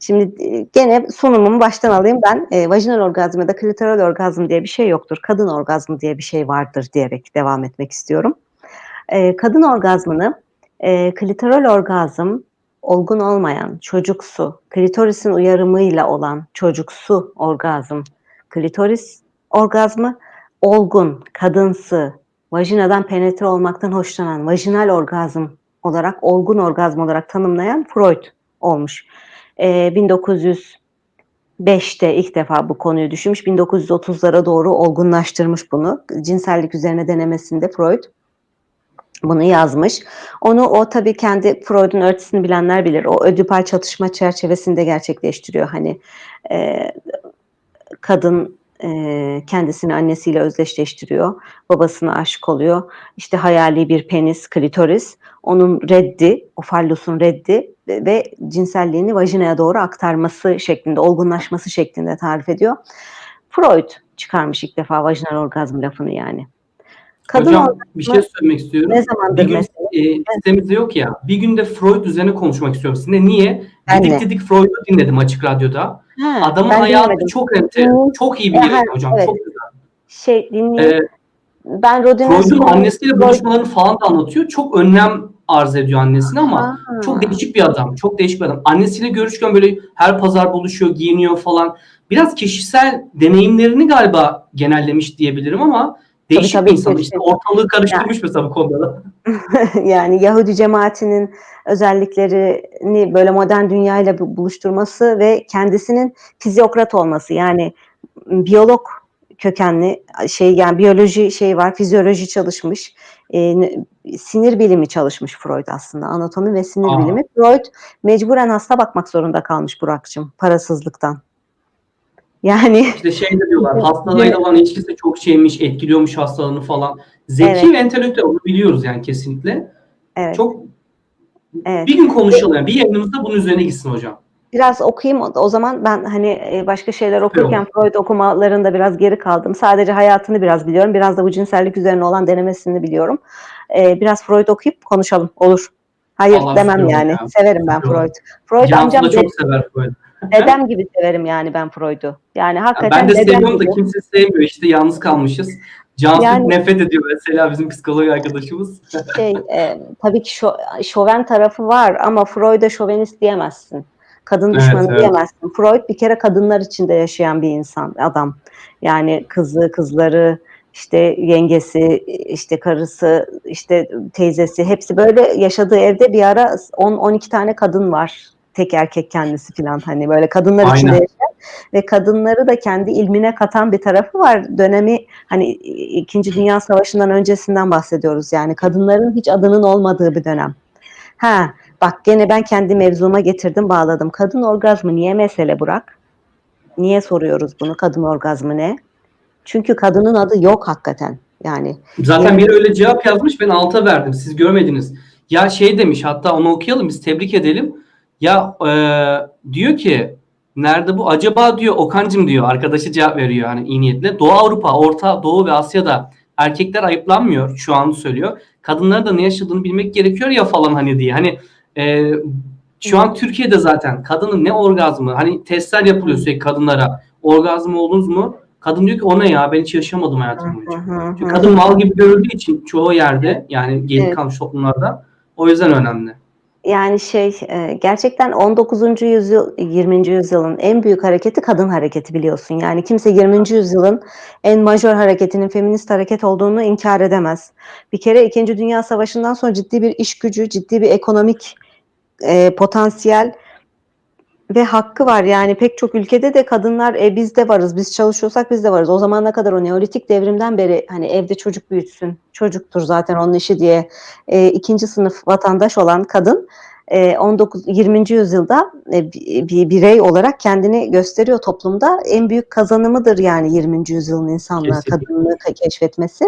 Şimdi, eee, gene sunumumu baştan alayım ben. Eee, vajinal orgazm ya da klitoral orgazm diye bir şey yoktur. Kadın orgazmı diye bir şey vardır diyerek devam etmek istiyorum. Eee, kadın orgazmını, eee, klitoral orgazm olgun olmayan, çocuksu, klitorisin uyarımıyla olan çocuksu orgazm, klitoris orgazmı, olgun, kadınsı, vajinadan penetre olmaktan hoşlanan, vajinal orgazm olarak, olgun orgazm olarak tanımlayan Freud olmuş. Eee, 1905'te ilk defa bu konuyu düşünmüş. 1930'lara doğru olgunlaştırmış bunu. Cinsellik üzerine denemesinde Freud bunu yazmış. Onu o tabii kendi Freud'un öğretisini bilenler bilir. O ödipal çatışma çerçevesinde gerçekleştiriyor. Hani, eee, kadın, eee, kendisini annesiyle özdeşleştiriyor. Babasına aşık oluyor. İşte hayali bir penis, klitoris. Onun reddi, o fallosun reddi ve cinselliğini vajinaya doğru aktarması şeklinde, olgunlaşması şeklinde tarif ediyor. Freud çıkarmış ilk defa vajinal orgazm lafını yani. Kadın Hocam bir şey söylemek istiyorum. ne zamandır Bir gün, mesela? eee, sitemizde yok ya, bir gün de Freud üzerine konuşmak istiyorum sizinle. Niye? Ben Didik de. Didik Freud'u dinledim Açık Radyo'da. Ha, Adamın hayatı dinlemedim. çok enter çok iyi bir E, yere hocam, evet. çok güzel. Şey, dinleyeyim. Eee Ben Rodin'in Freud'un annesiyle buluşmalarını falan da anlatıyor. Çok önlem arz ediyor annesine ama çok Ha. değişik bir adam, çok değişik bir adam. Annesiyle görüşürken böyle her pazar buluşuyor, giyiniyor falan. Biraz kişisel deneyimlerini galiba genellemiş diyebilirim ama Tabii, değişik bir tabii, insan. İşte ortalığı karıştırmış mesela bu konuda da. Yani Yahudi cemaatinin özelliklerini böyle modern dünyayla bu buluşturması ve kendisinin fizyokrat olması yani biyolog kökenli şey yani biyoloji şeyi var, fizyoloji çalışmış, n sinir bilimi çalışmış Freud aslında. Anatomi ve sinir A! bilimi. Freud mecburen hasta bakmak zorunda kalmış Burak'cığım parasızlıktan. Yani İşte şey de diyorlar, hastalığıyla olan ilişkisi çok şeymiş, etkiliyormuş hastalığını falan. Zeki Evet. ve entelektüel onu biliyoruz yani kesinlikle. Evet. Çok Evet. bir gün konuşalım yani. Bir yayınımızda bunun üzerine gitsin hocam. Biraz okuyayım o zaman. Ben, hani, eee, başka şeyler okurken olur. Freud okumalarında biraz geri kaldım. Sadece hayatını biraz biliyorum. Biraz da bu cinsellik üzerine olan denemesini biliyorum. Eee, biraz Freud okuyup konuşalım. Olur. Hayır Vallahi demem yani. ya. Severim ben. Freud. Freud Cansu amcam da çok sever Freud. dedem gibi severim yani ben Freud'u. Yani Ya ben hakikaten de seviyorum da gibi. kimse sevmiyor. İşte yalnız kalmışız. Cansu Yani nefret ediyor mesela bizim psikolog arkadaşımız. Şey, eee, tabii ki şo şoven tarafı var ama Freud'a şovenist diyemezsin. Kadın Evet, düşmanı evet. diyemezsin. Freud bir kere kadınlar içinde yaşayan bir insan, adam. Yani kızı, kızları, işte yengesi, işte karısı, işte teyzesi hepsi böyle yaşadığı evde bir ara s 10-12 tane kadın var. Tek erkek kendisi filan hani böyle kadınlar içinde Aynen. yaşayan ve kadınları da kendi ilmine katan bir tarafı var. Dönemi hani İ İkinci Dünya Savaşı'ndan öncesinden bahsediyoruz yani. Kadınların hiç adının olmadığı bir dönem. Ha, bak gene ben kendi mevzuma getirdim, bağladım. Kadın orgazmı niye mesele Burak? Niye soruyoruz bunu? Kadın orgazmı ne? Çünkü kadının adı yok hakikaten. Yani Zaten yirmi biri öyle cevap yazmış, ben alta verdim. Siz görmediniz. Ya şey demiş, hatta onu okuyalım, biz tebrik edelim. Ya eee, diyor ki, nerede bu? Acaba diyor Okan'cım diyor, arkadaşı cevap veriyor hani iyi niyetle. Doğu Avrupa, Orta Doğu ve Asya'da erkekler ayıplanmıyor şu an söylüyor. Kadınların da ne yaşadığını bilmek gerekiyor ya falan hani diye. Hani eee, şu an Türkiye'de zaten kadının ne orgazmı, hani testler yapılıyor sürekli kadınlara. Orgazm oldunuz mu? Kadın diyor ki o ne ya ben hiç yaşamadım hayatım boyunca. Çünkü kadın mal gibi görüldüğü için çoğu yerde yani geri Evet. kalmış toplumlarda o yüzden önemli. Yani şey, eee, gerçekten 19. yüzyıl, 20. yüzyılın en büyük hareketi kadın hareketi biliyorsun. Yani kimse 20. yüzyılın en majör hareketinin feminist hareket olduğunu inkâr edemez. Bir kere 2. Dünya Savaşı'ndan sonra ciddi bir iş gücü, ciddi bir ekonomik, eee, potansiyel ve hakkı var. Yani pek çok ülkede de kadınlar, "E, biz de varız, biz çalışıyorsak biz de varız." O zamana kadar o Neolitik devrimden beri hani evde çocuk büyütsün, çocuktur zaten onun işi diye, eee, 2. sınıf vatandaş olan kadın, eee, 19 20. yüzyılda, bi bir birey olarak kendini gösteriyor toplumda. En büyük kazanımıdır yani 20. yüzyılın insanlığa kadınlığı ke keşfetmesi.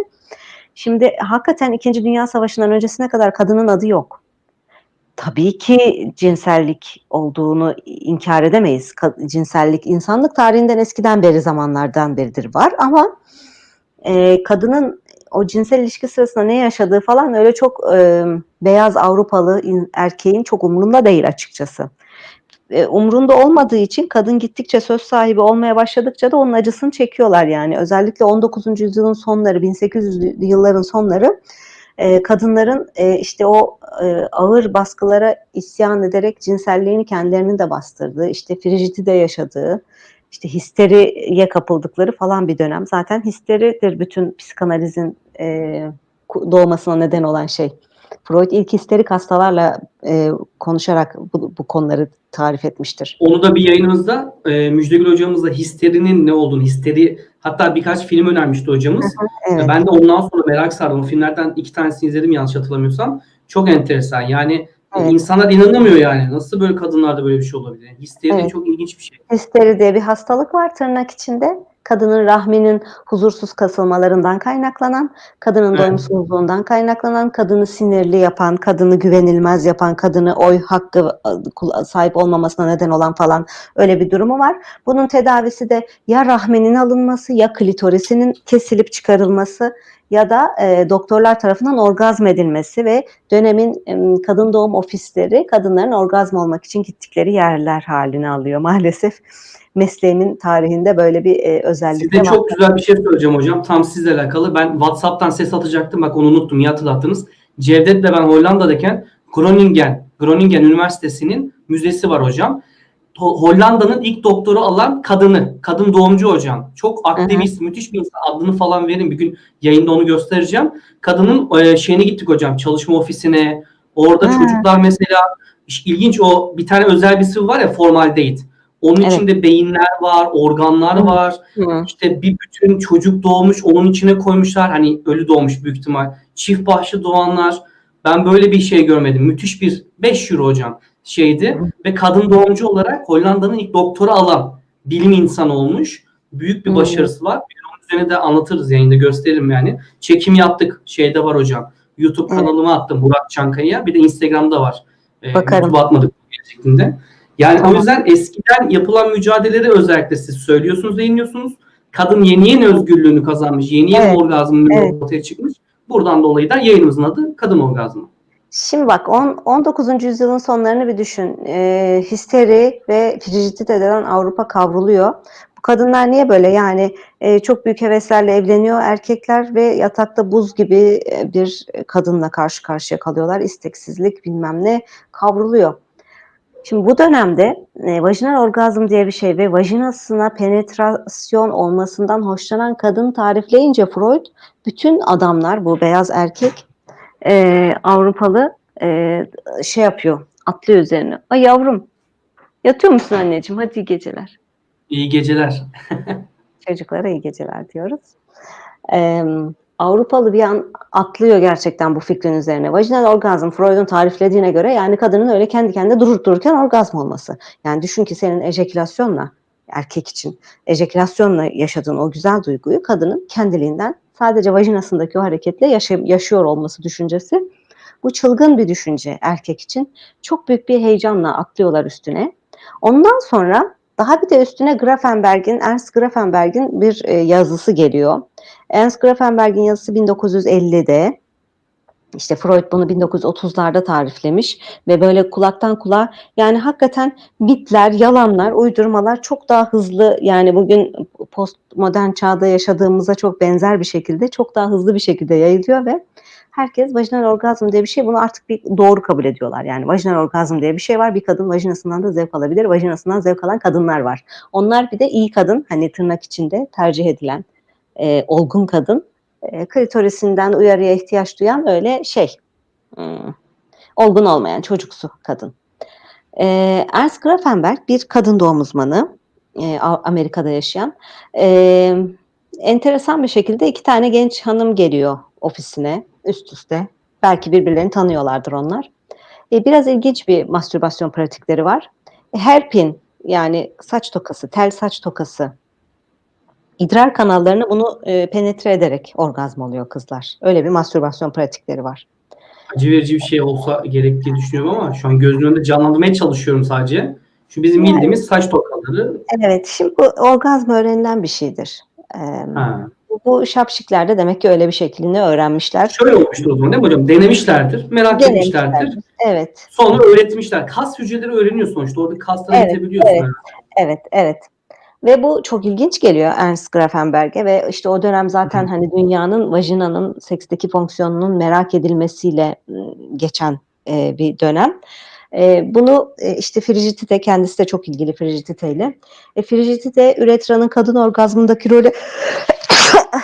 Şimdi hakikaten 2. Dünya Savaşı'ndan öncesine kadar kadının adı yok. Tabii ki cinsellik olduğunu i inkâr edemeyiz. Cinsellik insanlık tarihinden eskiden beri zamanlardan beridir var ama, eee, kadının o cinsel ilişki sırasında ne yaşadığı falan öyle çok, emm, beyaz Avrupalı in erkeğin çok umurunda değil açıkçası. eee, umrunda olmadığı için kadın gittikçe söz sahibi olmaya başladıkça da onun acısını çekiyorlar yani. Özellikle 19. yüzyılın sonları, 1800'lü yılların sonları, eee, kadınların, eee, işte o, eee, ağır baskılara isyan ederek cinselliğini kendilerinin de bastırdığı, işte Frijidi'de yaşadığı, işte histeriye kapıldıkları falan bir dönem. Zaten histeridir bütün psikanalizin, ku doğmasına neden olan şey. Freud ilk histerik hastalarla, eee, konuşarak bu bu konuları tarif etmiştir. Onu da bir yayınımızda, eee, Müjdegül hocamızla histerinin ne olduğunu, histeri hatta birkaç film önermişti hocamız. hı, evet. Ben de ondan sonra merak sardım. O filmlerden 2 tanesini izledim yanlış hatırlamıyorsam. Çok enteresan. Yani Evet. insanlar inanamıyor yani. Nasıl böyle kadınlarda böyle bir şey olabilir? Histeri Evet. çok ilginç bir şey. Histeri diye bir hastalık var tırnak içinde. Kadının rahminin huzursuz kasılmalarından kaynaklanan, kadının Evet. doyumsuzluğundan kaynaklanan, kadını sinirli yapan, kadını güvenilmez yapan, kadını oy hakkı sahip olmamasına neden olan falan öyle bir durumu var. Bunun tedavisi de ya rahminin alınması ya klitorisinin kesilip çıkarılması ya da, eee, doktorlar tarafından orgazm edilmesi ve dönemin, emm, kadın doğum ofisleri kadınların orgazm olmak için gittikleri yerler hâlini alıyor. Maalesef mesleğimin tarihinde böyle bir, eee, özellik Size var. çok güzel bir şey söyleyeceğim hocam. Tam sizle alakalı. Ben WhatsApp'tan ses atacaktım. Bak onu unuttum. İyi hatırlattınız. Cevdet'le ben Hollanda'dayken Groningen, Groningen Üniversitesi'nin müzesi var hocam. Ho Hollanda'nın ilk doktoru alan kadını. Kadın doğumcu hocam. Çok aktivist, müthiş bir insan. Adını falan verin. Bir gün yayında onu göstereceğim. Kadının, eee, şeyine gittik hocam, çalışma ofisine. Orada Ha. çocuklar mesela ilginç o bir tane özel bir sıvı var ya formaldehid. Onun Evet. içinde beyinler var, organlar Hı. var. Hı. İşte bir bütün çocuk doğmuş, onun içine koymuşlar. Hani ölü doğmuş büyük ihtimal. Çift başlı doğanlar. Ben böyle bir şey görmedim. Müthiş bir 5 euro hocam şeydi ve kadın doğumcu olarak Hollanda'nın ilk doktora alan bilim insanı olmuş. Büyük bir başarısı var. Onun üzerine de anlatırız yayında gösteririm yani. Çekim yaptık. Şeyde var hocam. YouTube kanalıma attım Burak Çankaya. Bir de Instagram'da var. Eee, Bakarım. YouTube'a atmadık şeklinde. Yani o yüzden eskiden yapılan mücadeleleri özellikle siz söylüyorsunuz, yayınlıyorsunuz. Kadın yeni yeni özgürlüğünü kazanmış, yeni yeni Evet, orgazmın evet. ortaya çıkmış. Buradan dolayı da yayınımızın adı Kadın Orgazmı. Şimdi bak on 19. yüzyılın sonlarını bir düşün. Eee, histeri ve Frijidi'de denen Avrupa kavruluyor. Bu kadınlar niye böyle? Yani, eee, çok büyük heveslerle evleniyor erkekler ve yatakta buz gibi, eee, bir kadınla karşı karşıya kalıyorlar. İsteksizlik, bilmem ne kavruluyor. Şimdi bu dönemde, eee, vajinal orgazm diye bir şey ve vajinasına penetrasyon olmasından hoşlanan kadın tarifleyince Freud, bütün adamlar, bu beyaz erkek, eee, Avrupalı, eee, şey yapıyor, atlıyor üzerine. "Ay yavrum, yatıyor musun anneciğim? Hadi iyi geceler." İyi geceler. Çocuklara iyi geceler diyoruz. Emm, Avrupalı bir an atlıyor gerçekten bu fikrin üzerine. Vajinal orgazm Freud'un tariflediğine göre yani kadının öyle kendi kendine durup dururken orgazm olması. Yani düşün ki senin ejekülasyonla, erkek için ejekülasyonla yaşadığın o güzel duyguyu kadının kendiliğinden sadece vajinasındaki o hareketle yaşa yaşıyor olması düşüncesi. Bu çılgın bir düşünce erkek için. Çok büyük bir heyecanla atlıyorlar üstüne. Ondan sonra daha bir de üstüne Grafenberg'in, Ernst Grafenberg'in bir, eee, yazısı geliyor. Ernst Grafenberg'in yazısı 1950'de. İşte Freud bunu 1930'larda tariflemiş ve böyle kulaktan kulağa yani hakikaten mitler, yalanlar, uydurmalar çok daha hızlı yani bugün postmodern çağda yaşadığımıza çok benzer bir şekilde, çok daha hızlı bir şekilde yayılıyor ve herkes vajinal orgazm diye bir şey bunu artık bir doğru kabul ediyorlar. Yani vajinal orgazm diye bir şey var. Bir kadın vajinasından da zevk alabilir. Vajinasından zevk alan kadınlar var. Onlar bir de iyi kadın, hani tırnak içinde tercih edilen, eee, olgun kadın, eee, klitorisinden uyarıya ihtiyaç duyan öyle şey, ımm, olgun olmayan çocuksu kadın. Eee, Ernst Grafenberg bir kadın doğum uzmanı, A Amerika'da yaşayan. Emm, enteresan bir şekilde 2 tane genç hanım geliyor ofisine üst üste. Belki birbirlerini tanıyorlardır onlar. Eee, biraz ilginç bir mastürbasyon pratikleri var. Hairpin yani saç tokası, tel saç tokası idrar kanallarına bunu, eee, penetre ederek orgazm oluyor kızlar. Öyle bir mastürbasyon pratikleri var. Acı verici bir şey olsa gerek diye düşünüyorum ama şu an gözümün önünde canlandırmaya çalışıyorum sadece. Şu bizim bildiğimiz saç tokaları. Evet, şimdi bu orgazm öğrenilen bir şeydir. Emm, Ha. Bu, bu şapşikler de demek ki öyle bir şeklini öğrenmişler. Şöyle olmuştur o zaman değil mi hocam? Denemişlerdir, merak etmişlerdir. Denemişlerdir. Evet. Sonra öğretmişler. Kas hücreleri öğreniyor sonuçta. Orada kasları Evet, üretebiliyorsun. evet. Evet, evet. Ve bu çok ilginç geliyor Ernst Grafenberg'e ve işte o dönem zaten hani dünyanın vajinanın seksteki fonksiyonunun merak edilmesiyle geçen e, bir dönem. E, bunu e, işte Frigidite kendisi de çok ilgili Frigidite ile. E, Frigidite üretranın kadın orgazmındaki rolü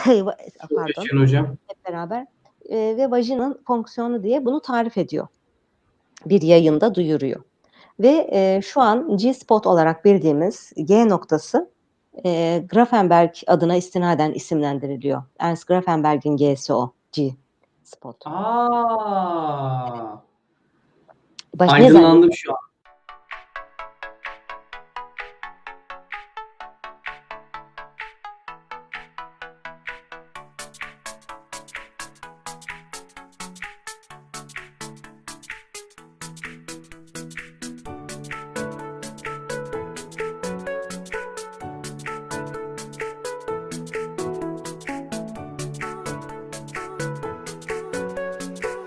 pardon hocam. hep beraber e, ve vajinanın fonksiyonu diye bunu tarif ediyor. Bir yayında duyuruyor. Ve e, şu an G-spot olarak bildiğimiz G noktası e, Grafenberg adına istinaden isimlendiriliyor. Ernst Grafenberg'in G'si o. G-spot. Aa, Baş, aydınlandım şu an.